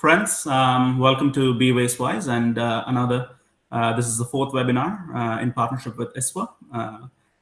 friends. Um, welcome to Be Wastewise and uh, another, uh, this is the fourth webinar uh, in partnership with ISWA. Uh,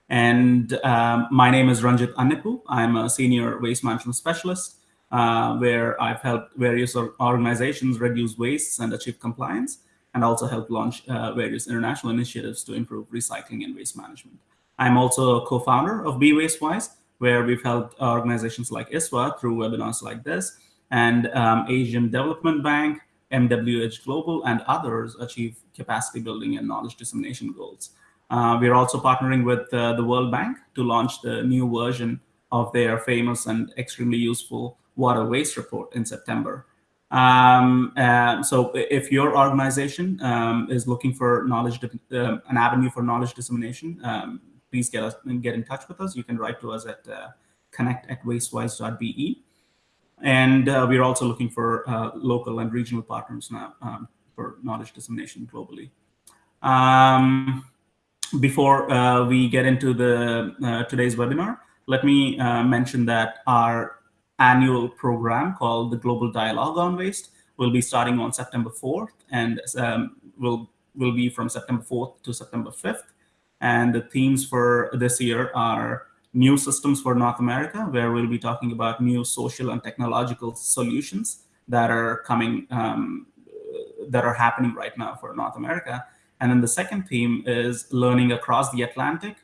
and um, my name is Ranjit Annepu. I'm a senior waste management specialist uh, where I've helped various organizations reduce wastes and achieve compliance and also help launch uh, various international initiatives to improve recycling and waste management. I'm also a co-founder of Be Wastewise, where we've helped organizations like ISWA through webinars like this and um, Asian Development Bank, MWH Global, and others achieve capacity building and knowledge dissemination goals. Uh, we're also partnering with uh, the World Bank to launch the new version of their famous and extremely useful What a Waste report in September. Um, uh, so if your organization um, is looking for knowledge, uh, an avenue for knowledge dissemination, um, please get us get in touch with us. You can write to us at uh, connect at wastewise.be. And uh, we're also looking for uh, local and regional partners now um, for knowledge dissemination globally. Um, before uh, we get into the uh, today's webinar, let me uh, mention that our annual program called the Global Dialogue on Waste will be starting on September 4th and um, will will be from September 4th to September 5th. And the themes for this year are new systems for North America, where we'll be talking about new social and technological solutions that are coming, um, that are happening right now for North America. And then the second theme is learning across the Atlantic,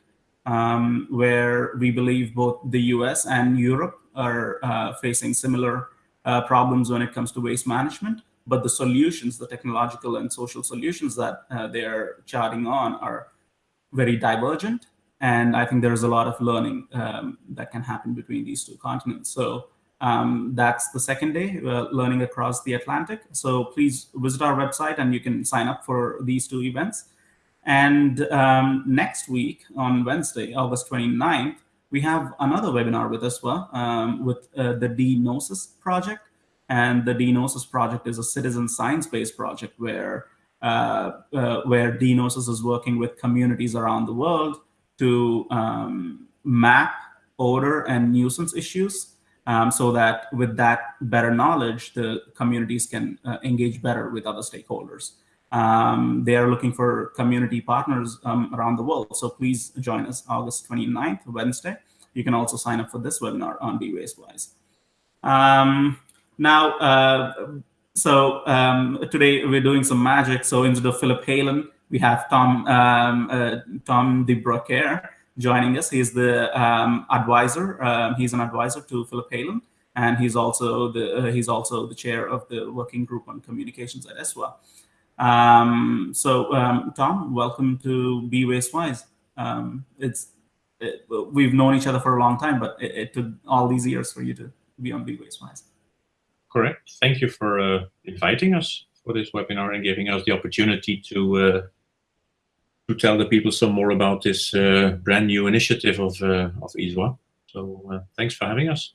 um, where we believe both the US and Europe are uh, facing similar uh, problems when it comes to waste management. But the solutions, the technological and social solutions that uh, they're charting on are very divergent and I think there's a lot of learning um, that can happen between these two continents. So um, that's the second day, uh, learning across the Atlantic. So please visit our website and you can sign up for these two events. And um, next week on Wednesday, August 29th, we have another webinar with ISWA um, with uh, the D-NOSES project. And the D-NOSES project is a citizen science-based project where, uh, uh where D-NOSES is working with communities around the world to um, map odor and nuisance issues um, so that with that better knowledge, the communities can uh, engage better with other stakeholders. Um, they are looking for community partners um, around the world. So please join us August 29th, Wednesday. You can also sign up for this webinar on Be Wastewise. Um, now, uh, so um, today we're doing some magic. So instead of Philip Heylen, we have Tom um, uh, Tom de joining us. He's the um, advisor. Um, he's an advisor to Philip Heylen, and he's also the uh, he's also the chair of the working group on communications at ISWA. Um, so, um, Tom, welcome to Be Wastewise. Um, it's it, we've known each other for a long time, but it, it, took all these years for you to be on Be Wastewise. Correct. Thank you for uh, inviting us for this webinar and giving us the opportunity to uh, to tell the people some more about this uh, brand new initiative of uh, of ISWA. So uh, thanks for having us.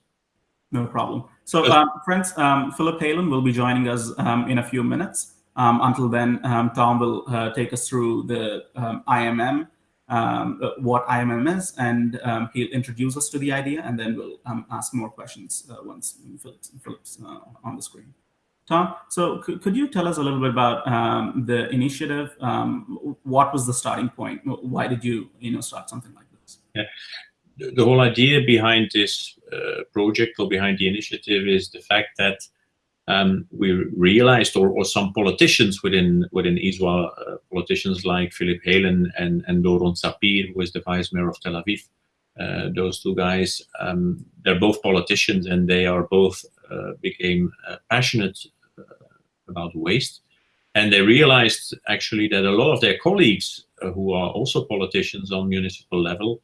No problem. So um, friends, um, Philip Heylen will be joining us um, in a few minutes. Um, until then, um, Tom will uh, take us through the IMM, um, uh, what IMM is, and he'll introduce us to the idea, and then we'll ask more questions uh, once Philip's, Philip's on the screen. Tom, so could you tell us a little bit about um, the initiative? Um, what was the starting point? Why did you, you know, start something like this? Yeah. The whole idea behind this uh, project or behind the initiative is the fact that um, we realized, or, or, some politicians within within ISWA, uh, politicians like Philip Heylen and, and Doron Sapir, who is the vice mayor of Tel Aviv, uh, those two guys, um, they're both politicians and they are both uh, became uh, passionate about waste. And they realized actually that a lot of their colleagues uh, who are also politicians on municipal level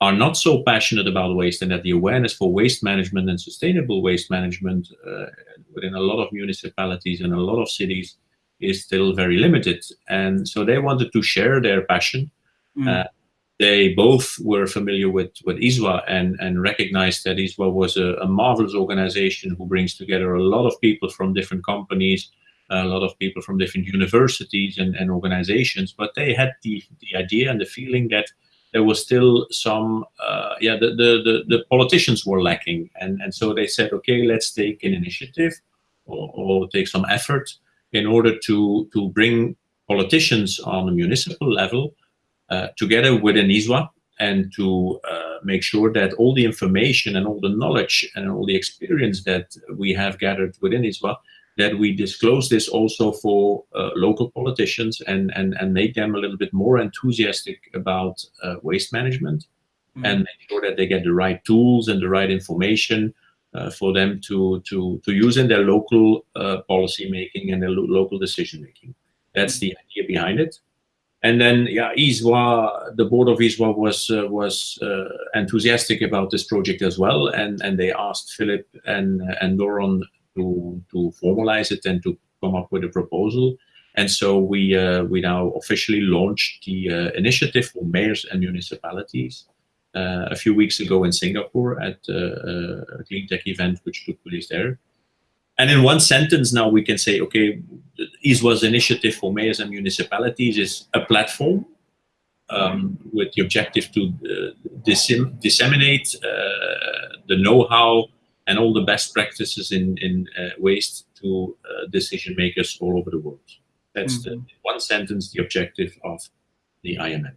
are not so passionate about waste and that the awareness for waste management and sustainable waste management uh, within a lot of municipalities and a lot of cities is still very limited. And so they wanted to share their passion. Mm. Uh, they both were familiar with, with ISWA and, and recognized that ISWA was a, a marvelous organization who brings together a lot of people from different companies, a lot of people from different universities and, and organizations, but they had the, the idea and the feeling that there was still some, uh, yeah, the, the, the, the, politicians were lacking. And, and so they said, okay, let's take an initiative or, or take some effort in order to, to bring politicians on a municipal level uh, together within ISWA and to uh, make sure that all the information and all the knowledge and all the experience that we have gathered within ISWA, that we disclose this also for uh, local politicians and, and, and make them a little bit more enthusiastic about uh, waste management mm. and make sure that they get the right tools and the right information uh, for them to, to, to use in their local uh, policy making and their lo local decision making. That's mm. the idea behind it and then yeah ISWA the board of ISWA was uh, was uh, enthusiastic about this project as well and and they asked Philip and and Doron to to formalize it and to come up with a proposal. And so we uh, we now officially launched the uh, initiative for mayors and municipalities uh, a few weeks ago in Singapore at uh, a clean tech event which took place there. And in one sentence now we can say, okay, ISWA's initiative for mayors and municipalities is a platform um, with the objective to uh, disseminate uh, the know-how and all the best practices in, in uh, waste to uh, decision makers all over the world. That's mm -hmm. the mm-hmm. one sentence, the objective of the IMM.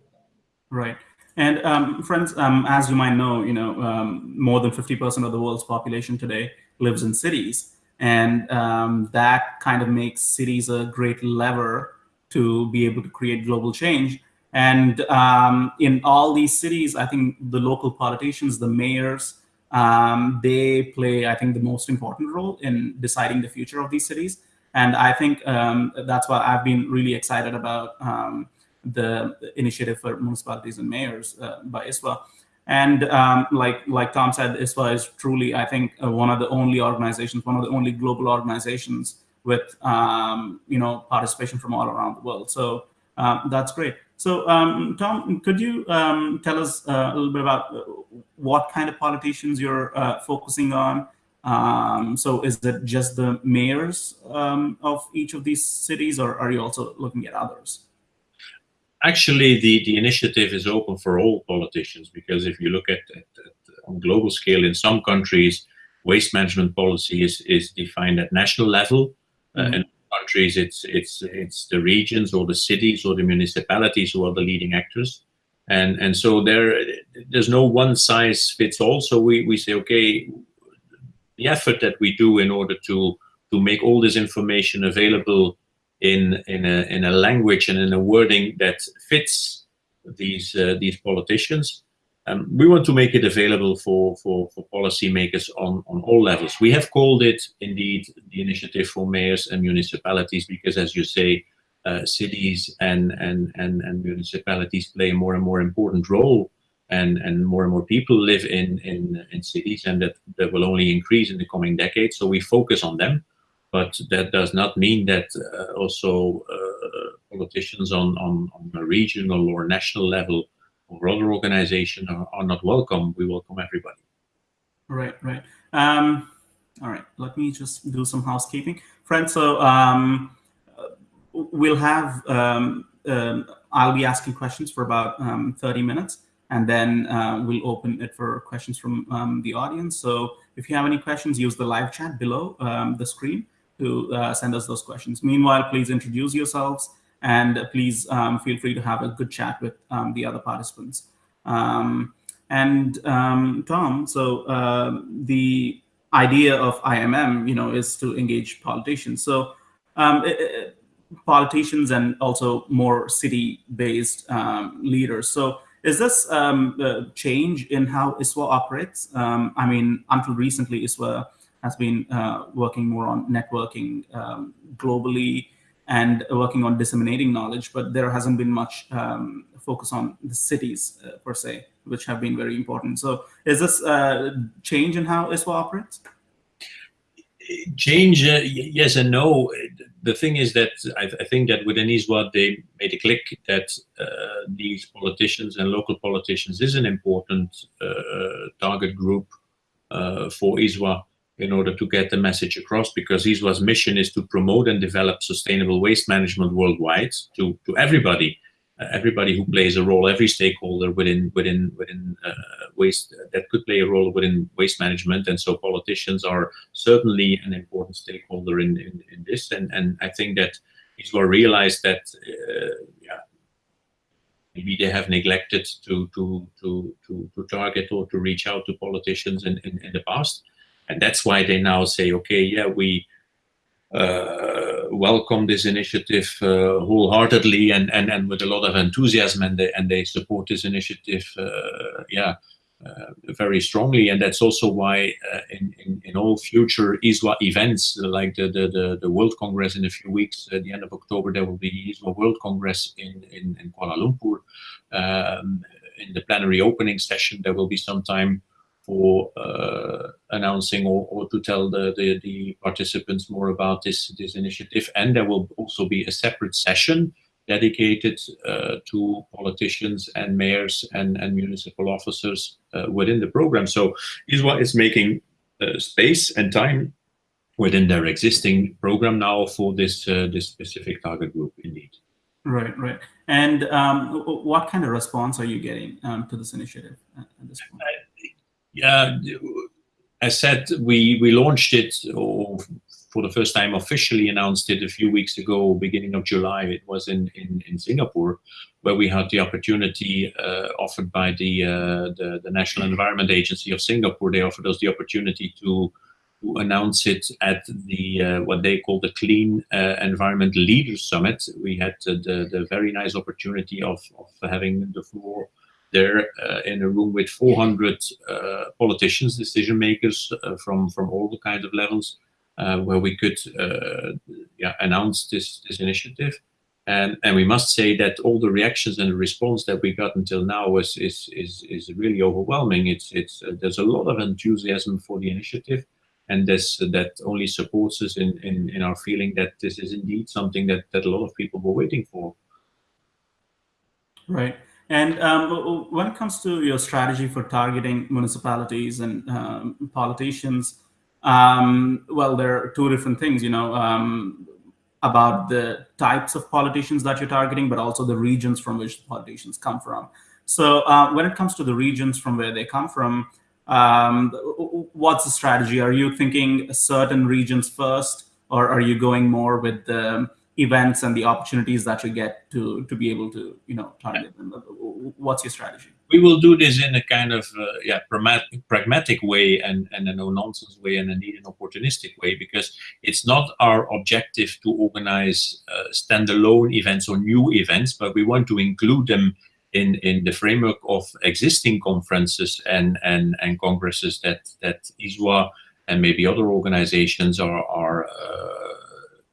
Right. And um, friends, um, as you might know, you know, um, more than 50% of the world's population today lives in cities. And um, that kind of makes cities a great lever to be able to create global change. And um, in all these cities, I think the local politicians, the mayors, um, they play, I think, the most important role in deciding the future of these cities. And I think um, that's why I've been really excited about um, the initiative for municipalities and mayors uh, by ISWA. And um, like like Tom said, ISWA is truly, I think, uh, one of the only organizations, one of the only global organizations with um, you know participation from all around the world. So um, that's great. So um, Tom, could you um, tell us uh, a little bit about uh, what kind of politicians you're uh, focusing on? Um, so is it just the mayors of each of these cities, or are you also looking at others? actually the, the initiative is open for all politicians because if you look at, at, at on global scale in some countries waste management policy is, is defined at national level mm -hmm. uh, in countries it's it's it's the regions or the cities or the municipalities who are the leading actors and and so there there's no one size fits all so we, we say okay the effort that we do in order to to make all this information available in in a in a language and in a wording that fits these uh, these politicians. Um, we want to make it available for for for policymakers on on all levels. We have called it indeed the initiative for mayors and municipalities because, as you say, uh, cities and and and and municipalities play a more and more important role. And, and more and more people live in, in, in cities and that, that will only increase in the coming decades. So we focus on them but that does not mean that uh, also uh, politicians on, on, on a regional or national level other organizations are, are not welcome. We welcome everybody. Right, right. Um, all right, let me just do some housekeeping. Friends, so um, we'll have, um, um I'll be asking questions for about um, 30 minutes, and then uh, we'll open it for questions from um, the audience. So if you have any questions, use the live chat below the screen to uh, send us those questions. Meanwhile, please introduce yourselves and please um, feel free to have a good chat with um, the other participants. Um, and um, Tom, so uh, the idea of IMM, you know, is to engage politicians. So it, it, politicians and also more city-based leaders. So is this um, a change in how ISWA operates? Um, I mean, until recently, ISWA has been uh, working more on networking um, globally and working on disseminating knowledge, but there hasn't been much um, focus on the cities uh, per se, which have been very important. So is this uh, change in how ISWA operates? Change, uh, yes and no. The thing is that I, I, think that within ISWA, they made a click that uh, these politicians and local politicians is an important uh, target group for ISWA in order to get the message across because ISWA's mission is to promote and develop sustainable waste management worldwide to, to everybody. everybody who plays a role, every stakeholder within within within uh, waste that could play a role within waste management, and so politicians are certainly an important stakeholder in in, in this. And and I think that ISWA realized that uh, yeah, maybe they have neglected to to to to to target or to reach out to politicians in in, in the past, and that's why they now say, okay, yeah, we uh, welcome this initiative uh, wholeheartedly and, and, and with a lot of enthusiasm and they, and they support this initiative uh, yeah uh, very strongly. And that's also why uh, in, in, in all future ISWA events like the, the, the, the, World Congress in a few weeks at the end of October there will be ISWA World Congress in, in, in Kuala Lumpur. Um, in the plenary opening session there will be some time for uh, announcing or, or, to tell the, the, the, participants more about this, this initiative. And there will also be a separate session dedicated uh, to politicians and mayors and, and municipal officers uh, within the program. So ISWA is making uh, space and time within their existing program now for this, uh, this specific target group indeed. Right, right. And um, what kind of response are you getting um, to this initiative at this point? Yeah, as said, we we launched it or for the first time officially announced it a few weeks ago, beginning of July. It was in in, in Singapore, where we had the opportunity uh, offered by the, uh, the, the National Environment Agency of Singapore. They offered us the opportunity to. To announce it at the uh, what they call the Clean uh, Environment Leaders Summit, we had the the very nice opportunity of of having the floor there uh, in a room with 400 uh, politicians, decision makers uh, from from all the kinds of levels, where we could yeah, announce this this initiative. And, and we must say that all the reactions and the response that we got until now is is is, is really overwhelming. It's it's uh, there's a lot of enthusiasm for the initiative, and this uh, that only supports us in, in in our feeling that this is indeed something that that a lot of people were waiting for. Right. And um, when it comes to your strategy for targeting municipalities and um, politicians, um, well, there are two different things, you know, um, about the types of politicians that you're targeting, but also the regions from which the politicians come from. So uh, when it comes to the regions from where they come from, um, what's the strategy? Are you thinking certain regions first, or are you going more with the events and the opportunities that you get to to be able to you know target them. What's your strategy? We will do this in a kind of uh, yeah pragmatic, pragmatic way and and a no nonsense way and indeed an opportunistic way because it's not our objective to organize uh, standalone events or new events but we want to include them in in the framework of existing conferences and and and congresses that that ISWA and maybe other organizations are are uh,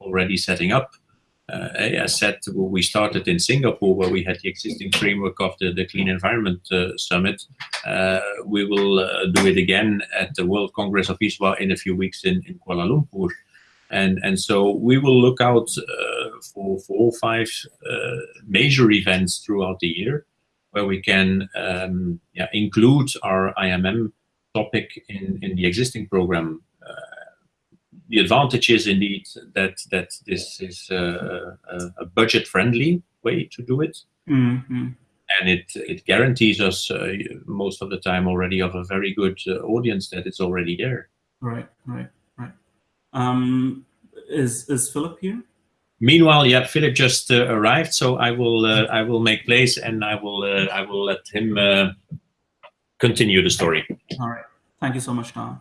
already setting up uh, as said, we started in Singapore where we had the existing framework of the, the Clean Environment uh, Summit. Uh, we will uh, do it again at the World Congress of ISWA in a few weeks in, in Kuala Lumpur. And, and so we will look out uh, for, for all five uh, major events throughout the year where we can um, yeah, include our IMM topic in, in the existing program the advantage is indeed that that this is a, a budget-friendly way to do it, mm -hmm. and it it guarantees us uh, most of the time already of a very good uh, audience that it's already there. Right, right, right. Um, is is Philip here? Meanwhile, yeah, Philip just uh, arrived, so I will uh, I will make place and I will uh, I will let him uh, continue the story. All right. Thank you so much, Tom.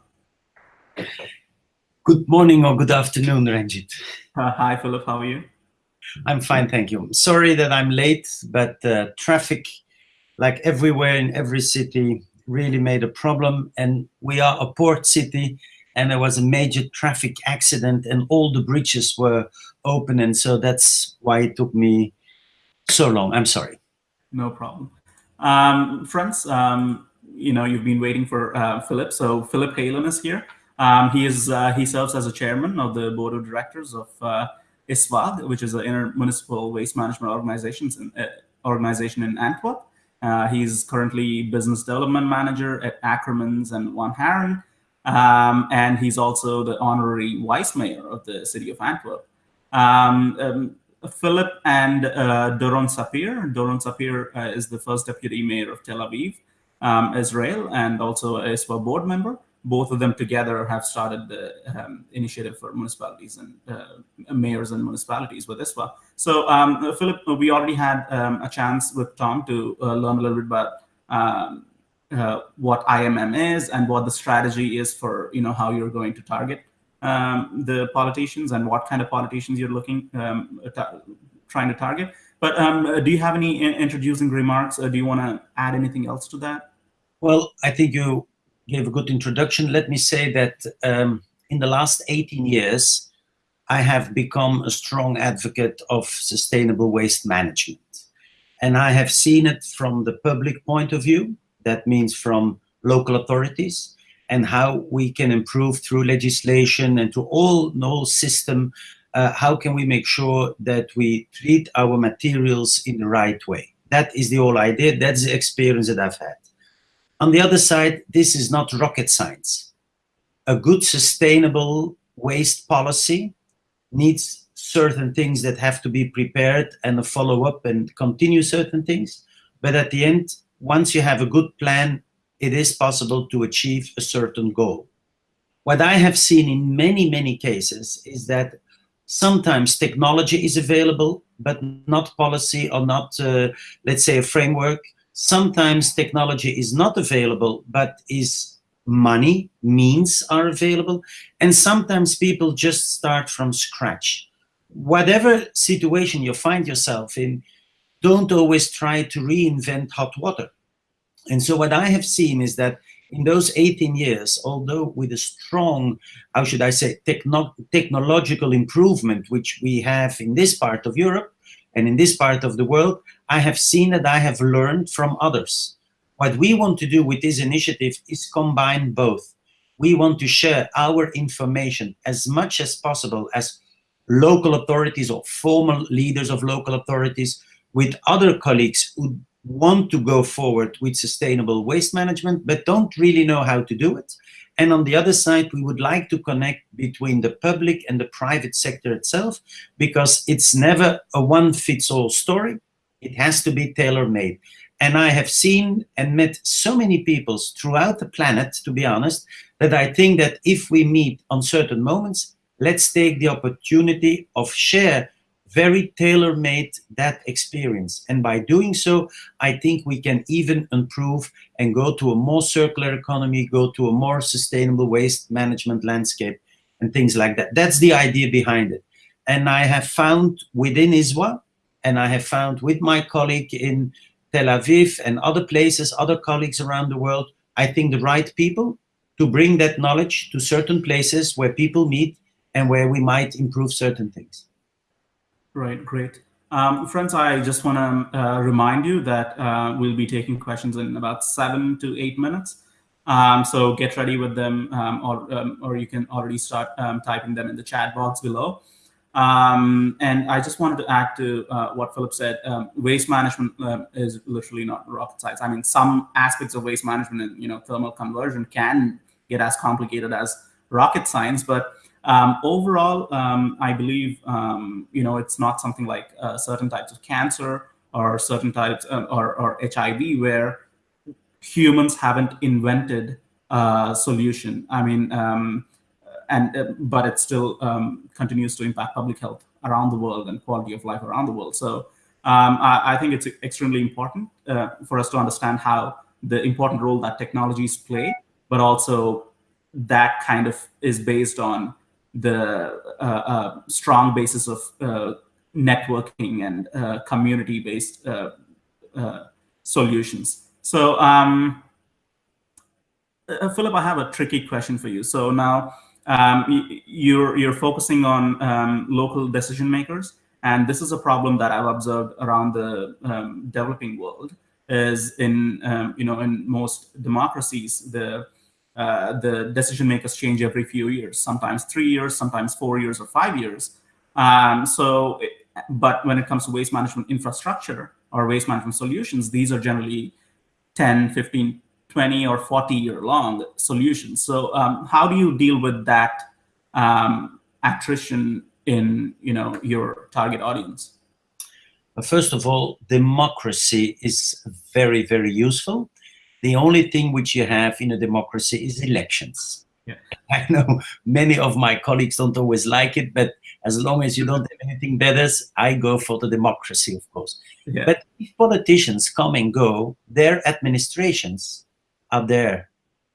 Good morning or good afternoon, Ranjit. Uh, hi, Philip. How are you? I'm fine, thank you. Sorry that I'm late, but uh, traffic, like everywhere in every city, really made a problem. And we are a port city, and there was a major traffic accident, and all the bridges were open, and so that's why it took me so long. I'm sorry. No problem. Um, friends, um, you know, you've been waiting for uh, Philip. So Philip Heylen is here. Um, he is uh, he serves as a chairman of the board of directors of uh, which is an intermunicipal waste management in, uh, organization in Antwerp. Uh, he's currently business development manager at Ackermans and Van Haaren, um, and he's also the honorary vice mayor of the city of Antwerp. Um, um, Philip and uh, Doron Sapir. Doron Sapir uh, is the first deputy mayor of Tel Aviv, um, Israel, and also a ISWA board member. Both of them together have started the um, initiative for municipalities and uh, mayors and municipalities with ISWA. So, um, Philip, we already had um, a chance with Tom to uh, learn a little bit about um, uh, what IMM is and what the strategy is for you know how you're going to target um, the politicians and what kind of politicians you're looking um, trying to target. But do you have any introducing remarks? Or do you want to add anything else to that? Well, I think you gave a good introduction. Let me say that um, in the last 18 years, I have become a strong advocate of sustainable waste management. And I have seen it from the public point of view. That means from local authorities and how we can improve through legislation and to all no system uh, how can we make sure that we treat our materials in the right way that is the whole idea that's the experience that i've had on the other side this is not rocket science a good sustainable waste policy needs certain things that have to be prepared and a follow-up and continue certain things but at the end once you have a good plan it is possible to achieve a certain goal. What I have seen in many, many cases is that sometimes technology is available, but not policy or not, uh, let's say, a framework. Sometimes technology is not available, but is money, means are available. And sometimes people just start from scratch. Whatever situation you find yourself in, don't always try to reinvent hot water and so what I have seen is that in those 18 years, although with a strong, how should I say, techno technological improvement, which we have in this part of Europe and in this part of the world, I have seen that I have learned from others. What we want to do with this initiative is combine both. We want to share our information as much as possible as local authorities or former leaders of local authorities with other colleagues who want to go forward with sustainable waste management, but don't really know how to do it. And on the other side, we would like to connect between the public and the private sector itself, because it's never a one-fits-all story. It has to be tailor-made. And I have seen and met so many people throughout the planet, to be honest, that I think that if we meet on certain moments, let's take the opportunity of share very tailor-made that experience. And by doing so, I think we can even improve and go to a more circular economy, go to a more sustainable waste management landscape and things like that. That's the idea behind it. And I have found within ISWA, and I have found with my colleague in Tel Aviv and other places, other colleagues around the world, I think the right people to bring that knowledge to certain places where people meet and where we might improve certain things. Right, great. Um, friends, I just want to uh, remind you that uh, we'll be taking questions in about seven to eight minutes. Um, so get ready with them, um, or, um, or you can already start um, typing them in the chat box below. Um, and I just wanted to add to uh, what Philip said. waste management is literally not rocket science. I mean, some aspects of waste management and you know thermal conversion can get as complicated as rocket science, but um, overall, um, I believe um, you know it's not something like uh, certain types of cancer or certain types uh, or, or HIV where humans haven't invented a solution. I mean, um, and uh, but it still um, continues to impact public health around the world and quality of life around the world. So I, I, think it's extremely important uh, for us to understand how the important role that technologies play, but also that kind of is based on the uh, uh, strong basis of uh, networking and community-based solutions. So, um, Philip, I have a tricky question for you. So now um, you're you're focusing on um, local decision makers, and this is a problem that I've observed around the um, developing world. Is in um, you know in most democracies the uh, the decision makers change every few years, sometimes three years, sometimes four years or five years. Um, so, but when it comes to waste management infrastructure or waste management solutions, these are generally 10, 15, 20 or 40 year long solutions. So um, how do you deal with that um, attrition in you know your target audience? First of all, democracy is very, very useful. The only thing which you have in a democracy is elections. Yeah. I know many of my colleagues don't always like it, but as long as you don't have anything better, I go for the democracy, of course. Yeah. But if politicians come and go, their administrations are there.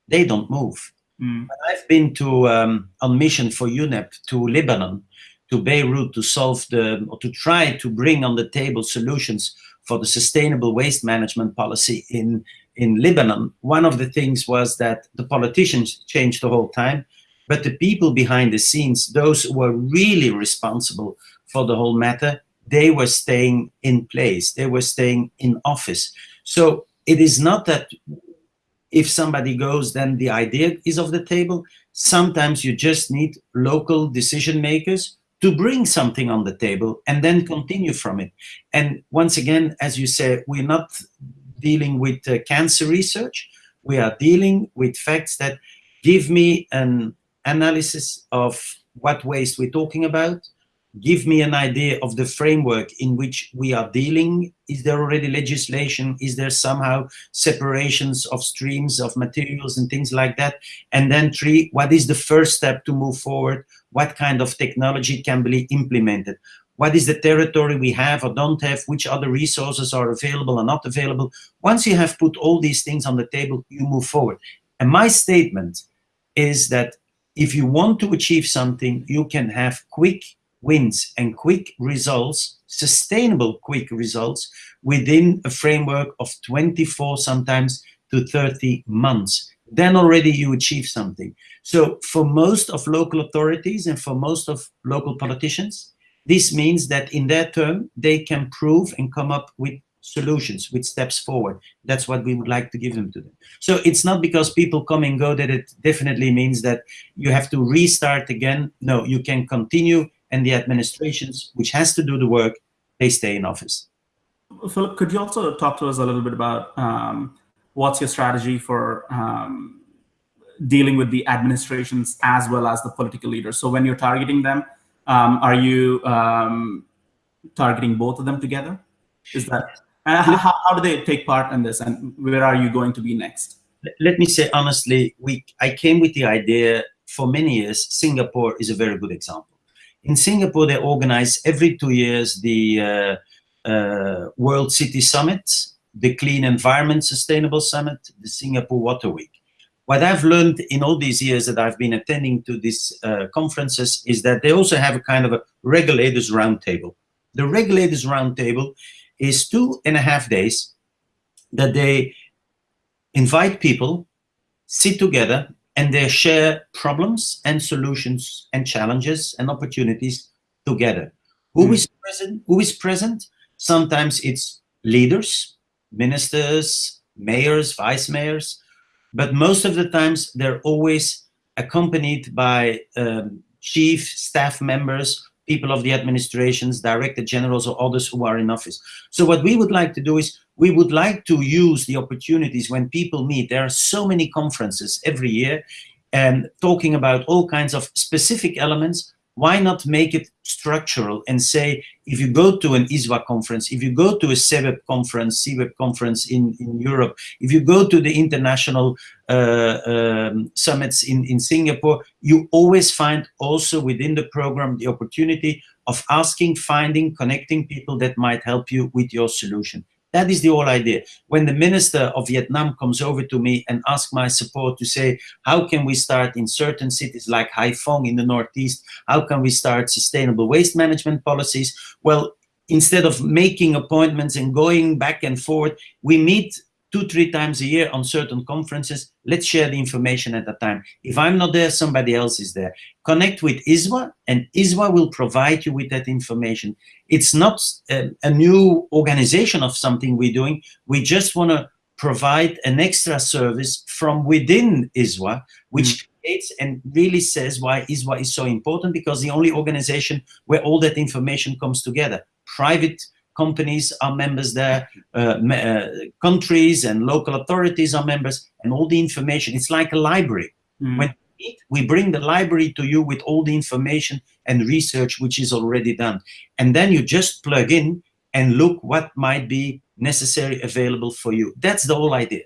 They don't move. Mm. I've been to um, on mission for UNEP to Lebanon, to Beirut to solve the or to try to bring on the table solutions for the sustainable waste management policy in in Lebanon. One of the things was that the politicians changed the whole time, but the people behind the scenes, those who were really responsible for the whole matter, they were staying in place. They were staying in office. So it is not that if somebody goes, then the idea is off the table. Sometimes you just need local decision makers to bring something on the table and then continue from it. And once again, as you say, we're not dealing with uh, cancer research. We are dealing with facts that give me an analysis of what waste we're talking about, give me an idea of the framework in which we are dealing. Is there already legislation? Is there somehow separations of streams of materials and things like that? And then three, what is the first step to move forward? What kind of technology can be implemented? What is the territory we have or don't have? Which other resources are available or not available? Once you have put all these things on the table, you move forward. And my statement is that if you want to achieve something, you can have quick wins and quick results, sustainable quick results within a framework of 24 sometimes to 30 months. Then already you achieve something. So for most of local authorities and for most of local politicians, this means that in their term, they can prove and come up with solutions, with steps forward. That's what we would like to give them to them. So it's not because people come and go that it definitely means that you have to restart again. No, you can continue and the administrations, which has to do the work, they stay in office. Philip, could you also talk to us a little bit about um, what's your strategy for um, dealing with the administrations as well as the political leaders? So when you're targeting them, um, are you um, targeting both of them together? Is that uh, how, how do they take part in this, and where are you going to be next? Let me say honestly, we I came with the idea for many years. Singapore is a very good example in Singapore, they organize every two years the uh, uh, World City Summit, the Clean Environment Sustainable Summit, the Singapore Water Week. What I've learned in all these years that I've been attending to these uh, conferences is that they also have a kind of a regulators roundtable. The regulators roundtable is two and a half days that they invite people, sit together, and they share problems and solutions and challenges and opportunities together. Who mm. is present? Who is present? Sometimes it's leaders, ministers, mayors, vice mayors, but most of the times they're always accompanied by um, chief staff members, people of the administrations, director generals, or others who are in office. So what we would like to do is we would like to use the opportunities when people meet. There are so many conferences every year and talking about all kinds of specific elements. Why not make it structural and say, if you go to an ISWA conference, if you go to a CEWEP conference, CWEP conference in, in Europe, if you go to the international um, summits in, in Singapore, you always find also within the program the opportunity of asking, finding, connecting people that might help you with your solution. That is the whole idea. When the minister of Vietnam comes over to me and asks my support to say, how can we start in certain cities like Haiphong in the Northeast, how can we start sustainable waste management policies? Well, instead of making appointments and going back and forth, we meet two, three times a year on certain conferences. Let's share the information at that time. If I'm not there, somebody else is there. Connect with ISWA, and ISWA will provide you with that information. It's not a, a new organization of something we're doing. We just want to provide an extra service from within ISWA, which mm. creates and really says why ISWA is so important, because the only organization where all that information comes together. Private companies are members there, uh, uh, countries and local authorities are members, and all the information, it's like a library. Mm. When need, we bring the library to you with all the information and research which is already done. And then you just plug in and look what might be necessary available for you. That's the whole idea.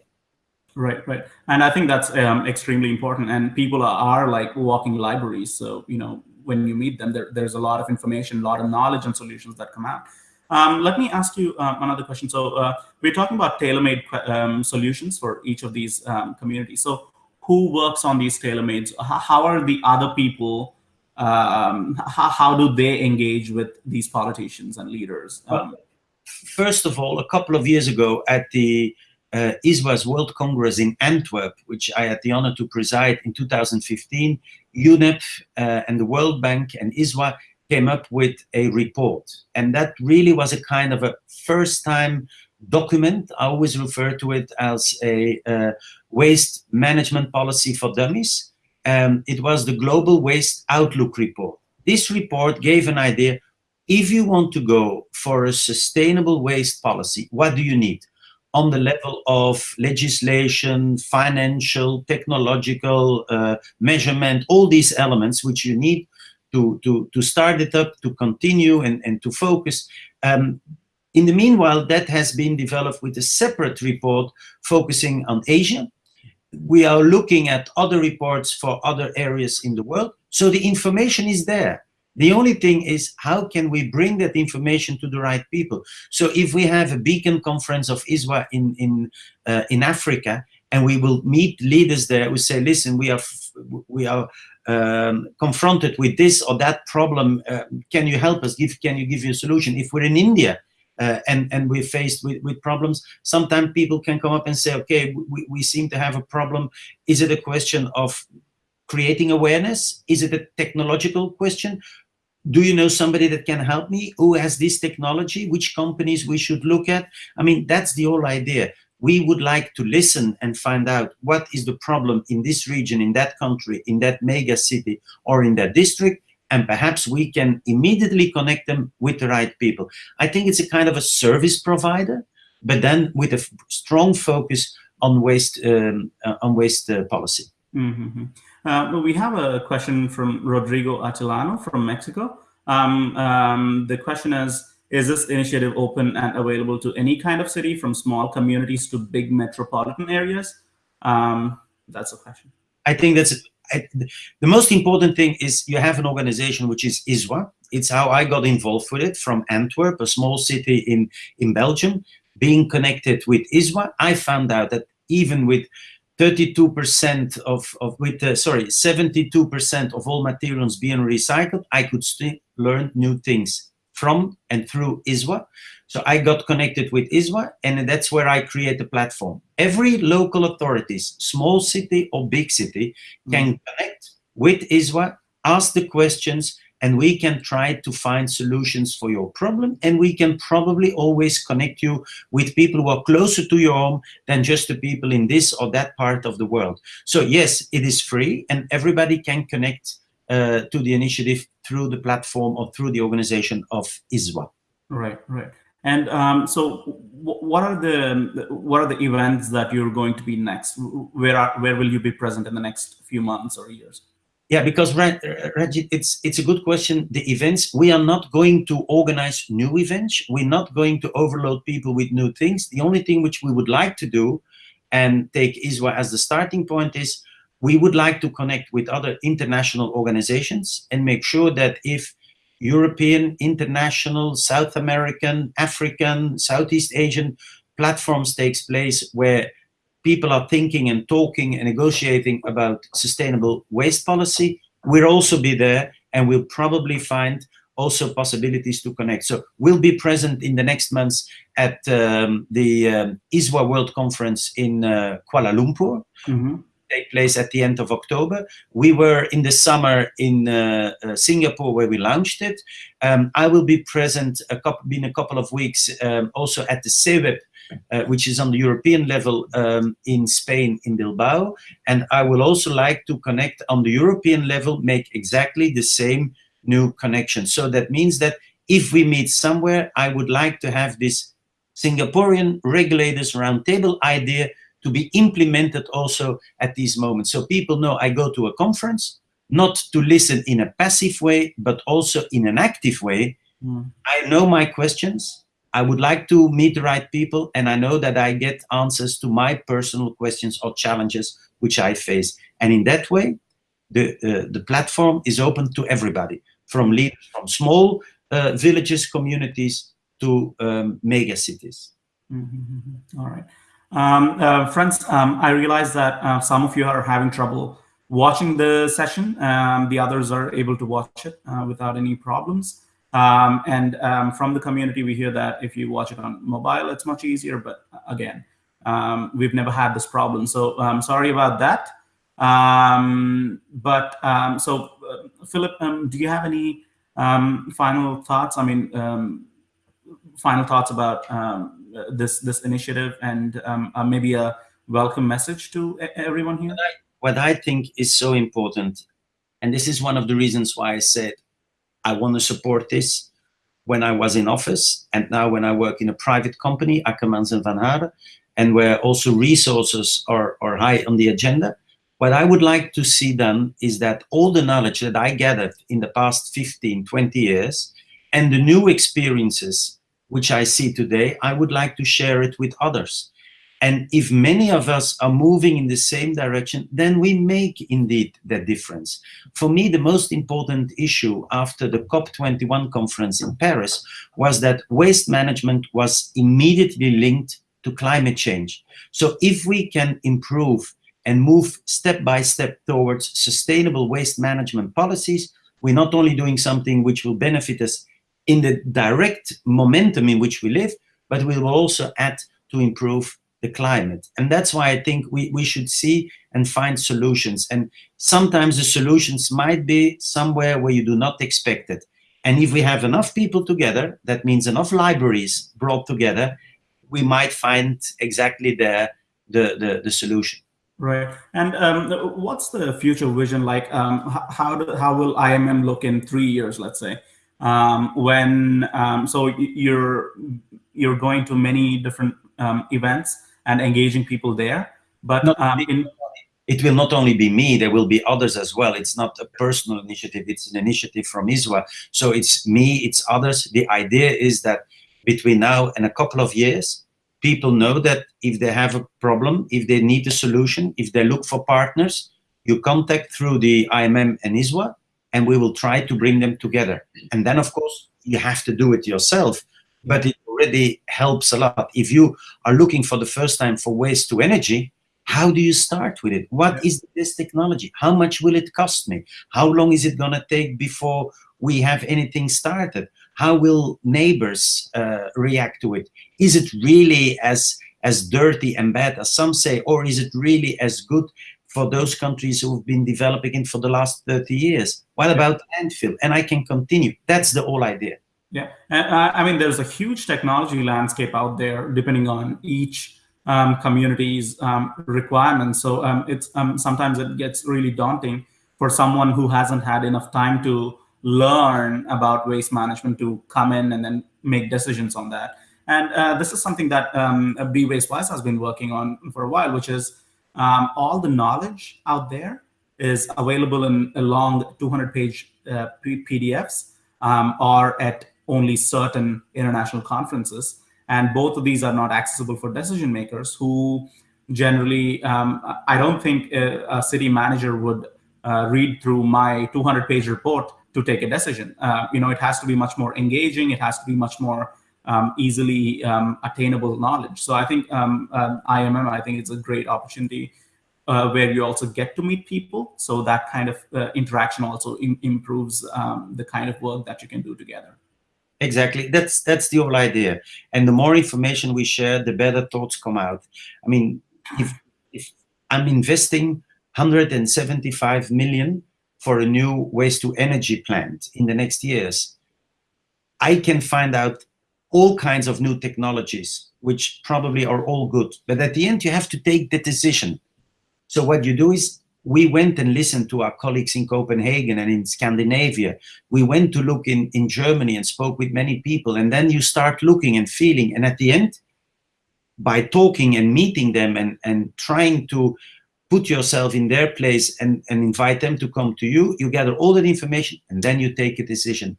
Right, right. And I think that's um, extremely important. And people are, are, like walking libraries. So, you know, when you meet them, there, there's a lot of information, a lot of knowledge and solutions that come out. Um, let me ask you um, another question. So uh, we're talking about tailor-made um, solutions for each of these um, communities. So who works on these tailor-mades? How are the other people, um, how, how, do they engage with these politicians and leaders? Well, first of all, a couple of years ago at the uh, ISWA's World Congress in Antwerp, which I had the honor to preside in 2015, UNEP uh, and the World Bank and ISWA came up with a report. And that really was a kind of a first time document. I always refer to it as a uh, waste management policy for dummies. Um, it was the Global Waste Outlook report. This report gave an idea, if you want to go for a sustainable waste policy, what do you need? On the level of legislation, financial, technological, uh, measurement, all these elements which you need to, to, to start it up, to continue and, and to focus. Um, in the meanwhile, that has been developed with a separate report focusing on Asia. We are looking at other reports for other areas in the world. So the information is there. The only thing is how can we bring that information to the right people? So if we have a beacon conference of ISWA in, in, uh, in Africa, and we will meet leaders there We say, listen, we are, we are um, confronted with this or that problem, uh, can you help us? Give, can you give you a solution? If we're in India uh, and, and we're faced with, with problems, sometimes people can come up and say, okay, we, we seem to have a problem. Is it a question of creating awareness? Is it a technological question? do you know somebody that can help me who has this technology which companies we should look at i mean that's the whole idea we would like to listen and find out what is the problem in this region, in that country, in that mega city, or in that district, and perhaps we can immediately connect them with the right people. I think it's a kind of a service provider, but then with a strong focus on waste, um, uh, on waste uh, policy. Mm -hmm. uh, we have a question from Rodrigo Atilano from Mexico. Um, um, the question is, is this initiative open and available to any kind of city from small communities to big metropolitan areas? Um, that's a question. I think that's I, the most important thing is you have an organization which is ISWA. It's how I got involved with it from Antwerp, a small city in, in Belgium. Being connected with ISWA, I found out that even with 32% of, of with, uh, sorry, 72% of all materials being recycled, I could still learn new things from and through ISWA. So I got connected with ISWA and that's where I create a platform. Every local authorities, small city or big city, can mm. connect with ISWA, ask the questions, and we can try to find solutions for your problem. And we can probably always connect you with people who are closer to your home than just the people in this or that part of the world. So yes, it is free and everybody can connect uh, to the initiative through the platform or through the organization of ISWA. Right, right. And um, so, what are the what are the events that you're going to be next? Where are where will you be present in the next few months or years? Yeah, because Rajit, it's it's a good question. The events we are not going to organize new events. We're not going to overload people with new things. The only thing which we would like to do, and take ISWA as the starting point, is we would like to connect with other international organizations and make sure that if European, international, South American, African, Southeast Asian platforms takes place where people are thinking and talking and negotiating about sustainable waste policy, we'll also be there and we'll probably find also possibilities to connect. So we'll be present in the next months at um, the um, ISWA World Conference in uh, Kuala Lumpur. Mm -hmm take place at the end of October. We were in the summer in uh, uh, Singapore where we launched it. Um, I will be present a couple, been a couple of weeks um, also at the CEWEP, uh, which is on the European level um, in Spain, in Bilbao. And I will also like to connect on the European level, make exactly the same new connection. So that means that if we meet somewhere, I would like to have this Singaporean regulators roundtable idea to be implemented also at these moments. So people know I go to a conference, not to listen in a passive way, but also in an active way. Mm. I know my questions. I would like to meet the right people, and I know that I get answers to my personal questions or challenges which I face. And in that way, the uh, the platform is open to everybody, from leaders from small uh, villages, communities to um, mega cities. Mm -hmm. All right. Um, uh, friends, um, I realize that uh, some of you are having trouble watching the session. Um, the others are able to watch it uh, without any problems. Um, and um, from the community, we hear that if you watch it on mobile, it's much easier. But uh, again, um, we've never had this problem. So I'm sorry about that. Um but um so, uh, Philip, do you have any final thoughts? I mean, um final thoughts about um, this this initiative and um, uh, maybe a welcome message to everyone here? What I, what I think is so important, and this is one of the reasons why I said I want to support this when I was in office and now when I work in a private company, Akkermans and Van Haaren, and where also resources are, are high on the agenda. What I would like to see done is that all the knowledge that I gathered in the past 15, 20 years and the new experiences which I see today, I would like to share it with others. And if many of us are moving in the same direction, then we make indeed that difference. For me, the most important issue after the COP21 conference in Paris was that waste management was immediately linked to climate change. So if we can improve and move step by step towards sustainable waste management policies, we're not only doing something which will benefit us in the direct momentum in which we live, but we will also add to improve the climate. And that's why I think we, we should see and find solutions. And sometimes the solutions might be somewhere where you do not expect it. And if we have enough people together, that means enough libraries brought together, we might find exactly there the, the, the solution. Right. And um, what's the future vision like? Um, how, do, how will IMM look in three years, let's say? Um, when um, so you're you're going to many different um, events and engaging people there but um, in, it will not only be me there will be others as well. It's not a personal initiative it's an initiative from ISWA so it's me it's others. The idea is that between now and a couple of years people know that if they have a problem if they need a solution if they look for partners you contact through the IMM and ISWA and we will try to bring them together. And then, of course, you have to do it yourself, but it already helps a lot. If you are looking for the first time for waste to energy, how do you start with it? What is this technology? How much will it cost me? How long is it going to take before we have anything started? How will neighbors uh, react to it? Is it really as as dirty and bad as some say, or is it really as good for those countries who've been developing it for the last 30 years? What about landfill? And I can continue. That's the whole idea. Yeah, uh, I mean, there's a huge technology landscape out there, depending on each um, community's um, requirements. So um, it's um, sometimes it gets really daunting for someone who hasn't had enough time to learn about waste management to come in and then make decisions on that. And uh, this is something that um, Be Waste Wise has been working on for a while, which is um, all the knowledge out there is available in long 200 page uh, PDFs um, or at only certain international conferences. And both of these are not accessible for decision makers who generally, um, I don't think a, a city manager would uh, read through my 200 page report to take a decision. Uh, you know, it has to be much more engaging. It has to be much more um, easily um, attainable knowledge. So I think um, uh, IMM, I think it's a great opportunity uh, where you also get to meet people. So that kind of uh, interaction also Im improves um, the kind of work that you can do together. Exactly. That's that's the whole idea. And the more information we share, the better thoughts come out. I mean, if if I'm investing 175 million for a new waste to energy plant in the next years, I can find out all kinds of new technologies, which probably are all good. But at the end, you have to take the decision. So what you do is we went and listened to our colleagues in Copenhagen and in Scandinavia. We went to look in, in Germany and spoke with many people. And then you start looking and feeling. And at the end, by talking and meeting them and, and trying to put yourself in their place and, and invite them to come to you, you gather all that information and then you take a decision.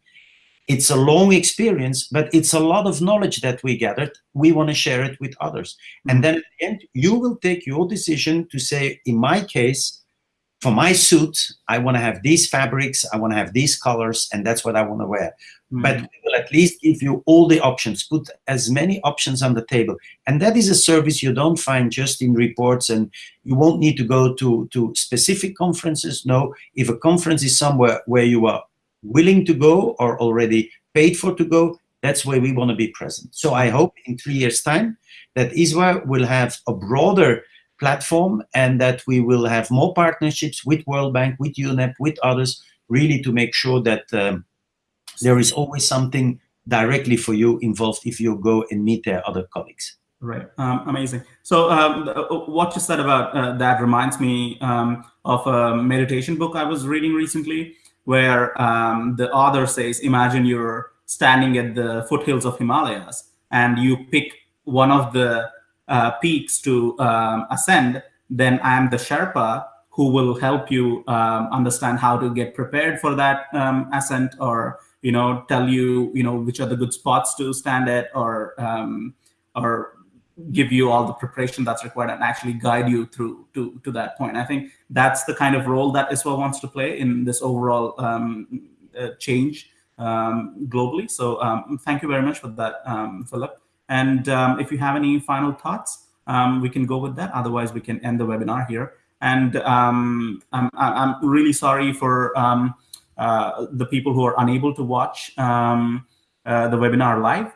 It's a long experience, but it's a lot of knowledge that we gathered. We want to share it with others. And then at the end, you will take your decision to say, in my case, for my suit, I want to have these fabrics, I want to have these colors, and that's what I want to wear. Mm. But we will at least give you all the options, put as many options on the table. And that is a service you don't find just in reports, and you won't need to go to, to specific conferences. No, if a conference is somewhere where you are willing to go or already paid for to go, that's where we want to be present. So I hope in three years' time that ISWA will have a broader platform and that we will have more partnerships with World Bank, with UNEP, with others, really to make sure that um, there is always something directly for you involved if you go and meet their other colleagues. Right, um, amazing. So um, uh, what you said about uh, that reminds me um, of a meditation book I was reading recently where um, the author says, imagine you're standing at the foothills of Himalayas and you pick one of the uh, peaks to um, ascend, then I am the Sherpa who will help you um, understand how to get prepared for that um, ascent or, you know, tell you, you know, which are the good spots to stand at or, um, or give you all the preparation that's required and actually guide you through to, to that point. I think that's the kind of role that ISWA wants to play in this overall um, uh, change um, globally. So um, thank you very much for that, um, Philip. And um, if you have any final thoughts, um, we can go with that. Otherwise, we can end the webinar here. And I'm, I'm really sorry for uh, the people who are unable to watch uh, the webinar live.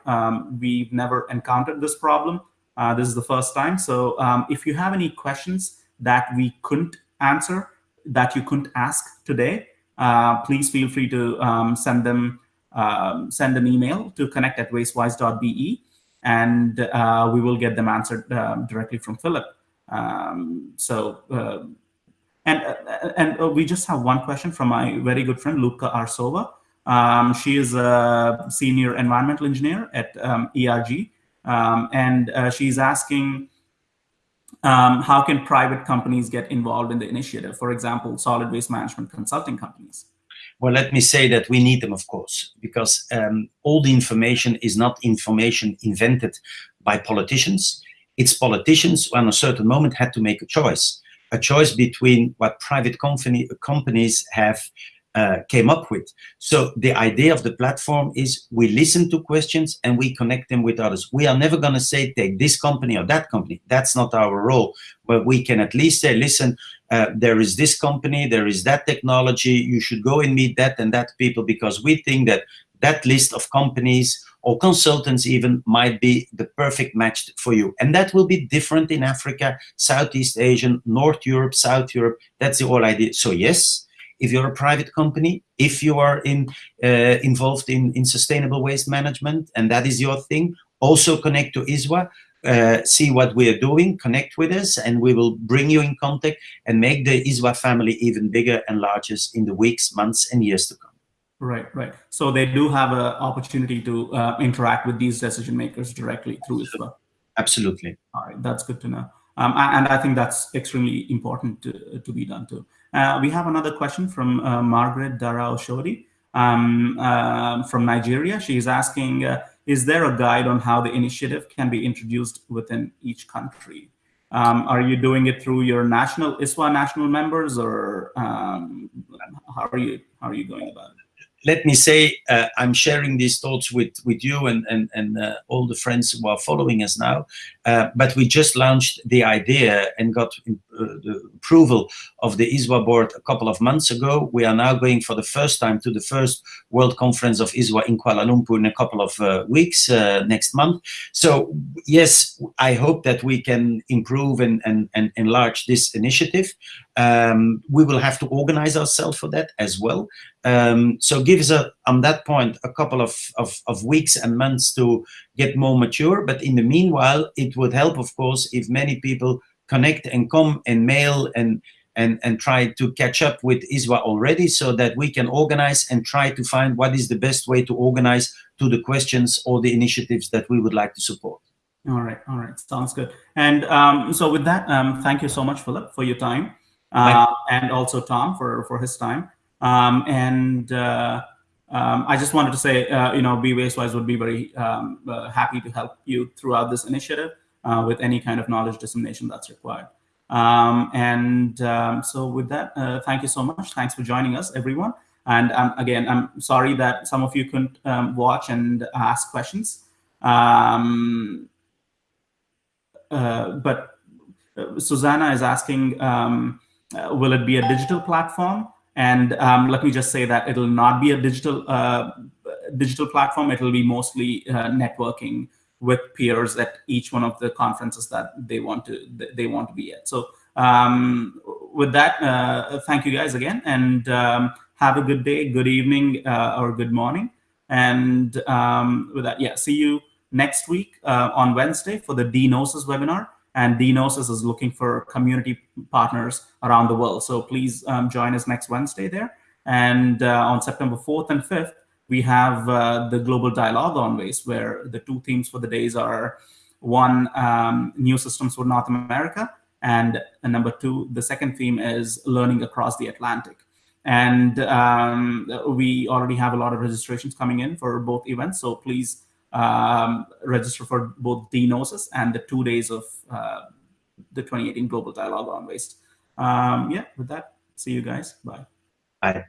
we've never encountered this problem. Uh, this is the first time. So um, if you have any questions that we couldn't answer, that you couldn't ask today, uh, please feel free to um, send them um, send an email to connect at wastewise.be and uh, we will get them answered um, directly from Philip. Um, so uh, and uh, and uh, we just have one question from my very good friend Luca Arsova. Um, she is a senior environmental engineer at ERG um, and uh, she's asking, um, how can private companies get involved in the initiative? For example, solid waste management consulting companies. Well, let me say that we need them, of course, because um, all the information is not information invented by politicians. It's politicians who, at a certain moment, had to make a choice, a choice between what private company, companies have uh, came up with. So the idea of the platform is we listen to questions and we connect them with others. We are never going to say take this company or that company. That's not our role. But we can at least say, listen, uh, there is this company, there is that technology. You should go and meet that and that people because we think that that list of companies or consultants even might be the perfect match for you. And that will be different in Africa, Southeast Asian, North Europe, South Europe. That's the whole idea. So yes, if you're a private company, if you are in uh, involved in, in sustainable waste management, and that is your thing, also connect to ISWA, uh, see what we are doing, connect with us, and we will bring you in contact and make the ISWA family even bigger and larger in the weeks, months, and years to come. Right, right. So they do have an opportunity to uh, interact with these decision makers directly through ISWA. Absolutely. All right, that's good to know. Um, and I think that's extremely important to, to be done too. Uh, we have another question from uh, Margaret Dara Oshodi um, uh, from Nigeria. She's asking, uh, is there a guide on how the initiative can be introduced within each country? Um, are you doing it through your national ISWA national members or um, how are you how are you going about it? let me say uh, I'm sharing these thoughts with with you and and and all the friends who are following us now. But we just launched the idea and got the approval of the ISWA board a couple of months ago. We are now going for the first time to the first World Conference of ISWA in Kuala Lumpur in a couple of uh, weeks uh, next month. So yes, I hope that we can improve and and, and enlarge this initiative. Um, we will have to organize ourselves for that as well. Um, so give us a, on that point a couple of, of, of, weeks and months to get more mature. But in the meanwhile, it would help, of course, if many people connect and come and mail and and, and try to catch up with ISWA already so that we can organize and try to find what is the best way to organize to the questions or the initiatives that we would like to support. All right, all right, sounds good. And um, so with that, um, thank you so much, Philip, for your time, uh, and also Tom for for his time. Um, and uh, um, I just wanted to say, uh, you know, Be Wastewise would be very um, uh, happy to help you throughout this initiative uh, with any kind of knowledge dissemination that's required. Um, and um, so with that, uh, thank you so much. Thanks for joining us, everyone. And um, again, I'm sorry that some of you couldn't um, watch and ask questions. Um, uh, but uh, Susanna is asking, um, will it be a digital platform? And let me just say that it'll not be a digital uh, digital platform. It'll be mostly uh, networking with peers at each one of the conferences that they want to they want to be at. So um, with that, uh, thank you guys again, and um, have a good day, good evening, uh, or good morning. And um, with that, yeah, see you next week uh, on Wednesday for the D-NOSES webinar and D-NOSES is looking for community partners around the world. So please um, join us next Wednesday there. And uh, on September 4th and 5th, we have uh, the Global Dialogue on Waste, where the two themes for the days are one, um, new systems for North America, and uh, number two, the second theme is learning across the Atlantic. And um, we already have a lot of registrations coming in for both events, so please um, register for both the D-NOSES and the two days of uh, the 2018 Global Dialogue on Waste. Um, yeah, with that, see you guys. Bye. Bye.